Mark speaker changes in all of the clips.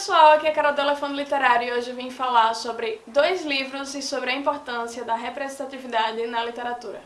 Speaker 1: pessoal, aqui é a Carol do Elefante Literário e hoje eu vim falar sobre dois livros e sobre a importância da representatividade na literatura.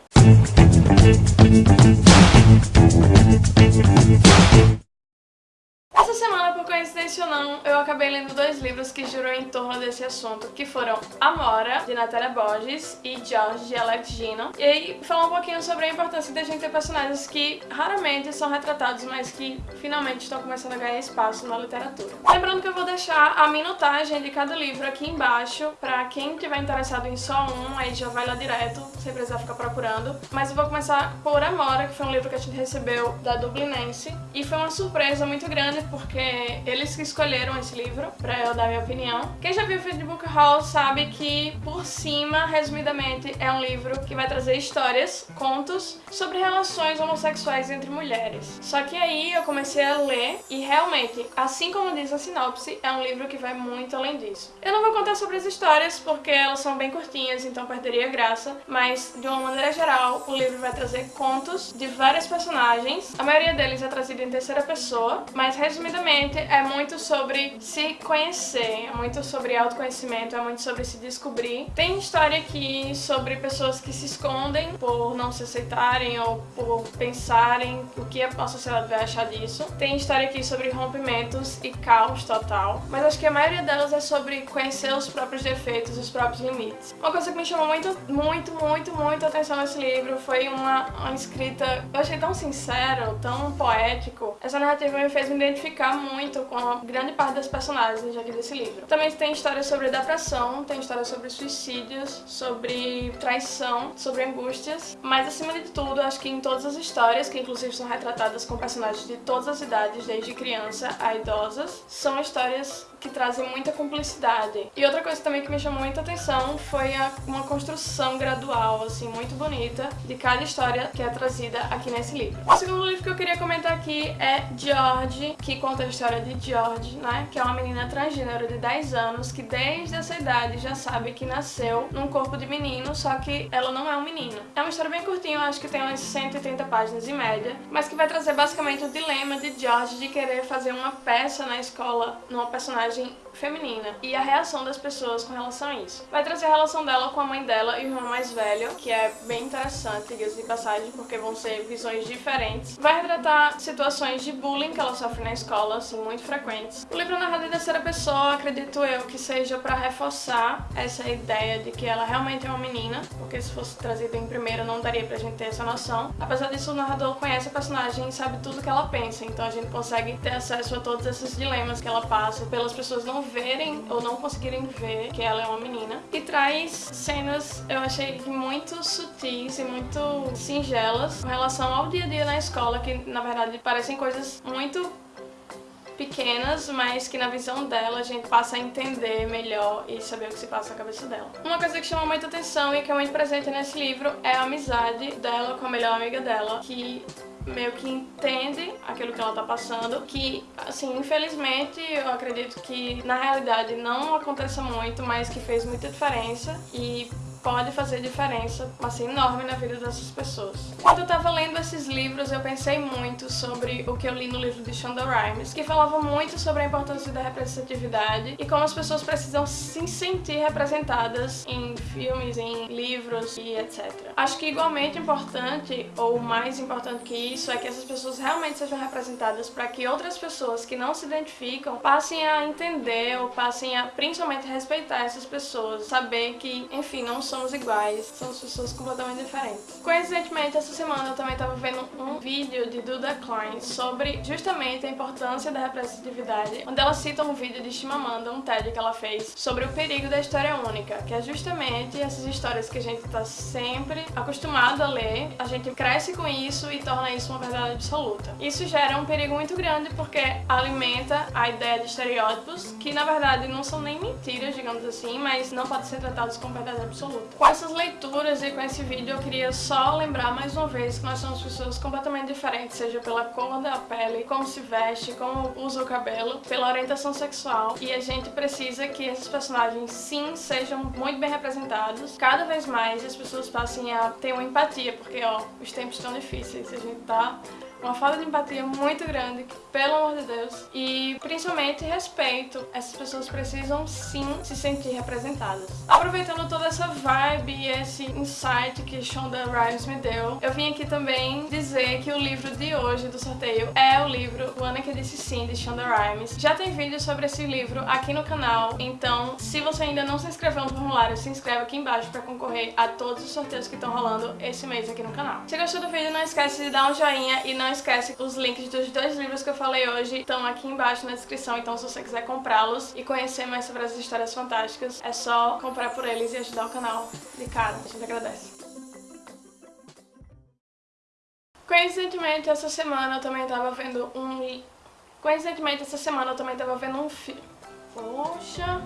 Speaker 1: Coincidência ou não, eu acabei lendo dois livros que giram em torno desse assunto, que foram Amora, de Natália Borges, e George, de Alex Gino. E aí, falar um pouquinho sobre a importância da gente ter personagens que raramente são retratados, mas que finalmente estão começando a ganhar espaço na literatura. Lembrando que eu vou deixar a minutagem de cada livro aqui embaixo, pra quem tiver interessado em só um, aí já vai lá direto, sem precisar ficar procurando. Mas eu vou começar por Amora, que foi um livro que a gente recebeu da Dublinense, e foi uma surpresa muito grande porque eles que escolheram esse livro pra eu dar minha opinião. Quem já viu o Feed Book Hall sabe que, por cima, resumidamente, é um livro que vai trazer histórias, contos, sobre relações homossexuais entre mulheres. Só que aí eu comecei a ler e realmente, assim como diz a sinopse, é um livro que vai muito além disso. Eu não vou contar sobre as histórias porque elas são bem curtinhas, então perderia graça, mas de uma maneira geral, o livro vai trazer contos de várias personagens. A maioria deles é trazida em terceira pessoa, mas resumidamente, é muito sobre se conhecer, é muito sobre autoconhecimento, é muito sobre se descobrir. Tem história aqui sobre pessoas que se escondem por não se aceitarem ou por pensarem o que a sociedade vai achar disso. Tem história aqui sobre rompimentos e caos total, mas acho que a maioria delas é sobre conhecer os próprios defeitos, os próprios limites. Uma coisa que me chamou muito, muito, muito, muito atenção nesse livro foi uma, uma escrita, eu achei tão sincero, tão poético. Essa narrativa me fez me identificar muito com grande parte das personagens aqui desse livro. Também tem histórias sobre depressão, tem histórias sobre suicídios, sobre traição, sobre angústias, mas acima de tudo, acho que em todas as histórias, que inclusive são retratadas com personagens de todas as idades, desde criança a idosas, são histórias que trazem muita cumplicidade. E outra coisa também que me chamou muita atenção foi a, uma construção gradual, assim, muito bonita, de cada história que é trazida aqui nesse livro. O segundo livro que eu queria comentar aqui é George, que conta a história de George, né, que é uma menina transgênero de 10 anos, que desde essa idade já sabe que nasceu num corpo de menino, só que ela não é um menino. É uma história bem curtinha, eu acho que tem umas 130 páginas em média, mas que vai trazer basicamente o dilema de George de querer fazer uma peça na escola, numa personagem personagem feminina e a reação das pessoas com relação a isso. Vai trazer a relação dela com a mãe dela e o irmão mais velho, que é bem interessante, diga-se de passagem, porque vão ser visões diferentes. Vai retratar situações de bullying que ela sofre na escola, assim, muito frequentes. O livro é narrado em terceira pessoa, acredito eu, que seja para reforçar essa ideia de que ela realmente é uma menina, porque se fosse trazido em primeira não daria pra gente ter essa noção. Apesar disso, o narrador conhece a personagem e sabe tudo que ela pensa, então a gente consegue ter acesso a todos esses dilemas que ela passa pelas pessoas pessoas não verem ou não conseguirem ver que ela é uma menina. E traz cenas, eu achei muito sutis e muito singelas com relação ao dia a dia na escola, que na verdade parecem coisas muito pequenas, mas que na visão dela a gente passa a entender melhor e saber o que se passa na cabeça dela. Uma coisa que chama muita atenção e que é muito presente nesse livro é a amizade dela com a melhor amiga dela, que meio que entende aquilo que ela tá passando, que, assim, infelizmente, eu acredito que na realidade não aconteça muito, mas que fez muita diferença e pode fazer diferença, assim, enorme na vida dessas pessoas. Quando eu tava lendo esses livros, eu pensei muito sobre o que eu li no livro de Shonda Rhimes, que falava muito sobre a importância da representatividade e como as pessoas precisam se sentir representadas em filmes, em livros e etc. Acho que igualmente importante, ou mais importante que isso, é que essas pessoas realmente sejam representadas para que outras pessoas que não se identificam passem a entender ou passem a principalmente respeitar essas pessoas, saber que, enfim, não são somos iguais, somos pessoas completamente diferentes. Coincidentemente, essa semana eu também estava vendo um vídeo de Duda Klein sobre justamente a importância da representatividade, onde ela cita um vídeo de Chimamanda, um TED que ela fez, sobre o perigo da história única, que é justamente essas histórias que a gente está sempre acostumado a ler, a gente cresce com isso e torna isso uma verdade absoluta. Isso gera um perigo muito grande porque alimenta a ideia de estereótipos, que na verdade não são nem mentiras, digamos assim, mas não podem ser tratados como verdade absoluta. Com essas leituras e com esse vídeo eu queria só lembrar mais uma vez que nós somos pessoas completamente diferentes, seja pela cor da pele, como se veste, como usa o cabelo, pela orientação sexual e a gente precisa que esses personagens sim sejam muito bem representados. Cada vez mais as pessoas passem a ter uma empatia, porque ó, os tempos estão difíceis, a gente tá uma falta de empatia muito grande, pelo amor de Deus. E principalmente respeito. Essas pessoas precisam sim se sentir representadas. Aproveitando toda essa vibe e esse insight que Shonda Rhimes me deu, eu vim aqui também dizer que o livro de hoje do sorteio é o livro O Ana que Disse Sim, de Shonda Rhimes. Já tem vídeo sobre esse livro aqui no canal, então se você ainda não se inscreveu no formulário, se inscreve aqui embaixo para concorrer a todos os sorteios que estão rolando esse mês aqui no canal. Se gostou do vídeo, não esquece de dar um joinha e não esquece os links dos dois livros que eu falei hoje estão aqui embaixo na descrição, então se você quiser comprá-los e conhecer mais sobre as histórias fantásticas, é só comprar por eles e ajudar o canal de cara. A gente agradece. Coincidentemente, essa semana eu também tava vendo um... Coincidentemente, essa semana eu também tava vendo um filme... Poxa...